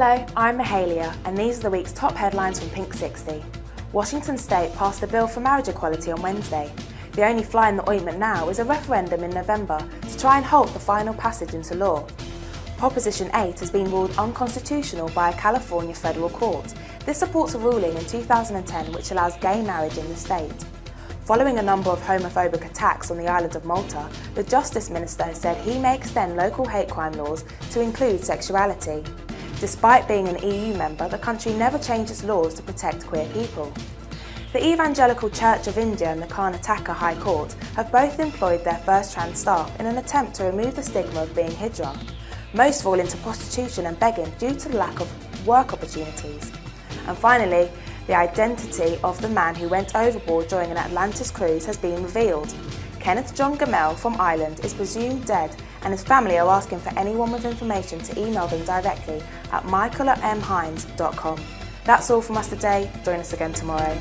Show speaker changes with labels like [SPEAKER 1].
[SPEAKER 1] Hello, I'm Mahalia, and these are the week's top headlines from Pink 60. Washington State passed a bill for marriage equality on Wednesday. The only fly in the ointment now is a referendum in November to try and halt the final passage into law. Proposition 8 has been ruled unconstitutional by a California federal court. This supports a ruling in 2010 which allows gay marriage in the state. Following a number of homophobic attacks on the island of Malta, the Justice Minister has said he may extend local hate crime laws to include sexuality. Despite being an EU member, the country never changed its laws to protect queer people. The Evangelical Church of India and the Karnataka High Court have both employed their first trans staff in an attempt to remove the stigma of being hijra. Most fall into prostitution and begging due to the lack of work opportunities. And finally, the identity of the man who went overboard during an Atlantis cruise has been revealed. Kenneth John Gamel from Ireland is presumed dead and his family are asking for anyone with information to email them directly at michael at mhines.com. That's all from us today. Join us again tomorrow.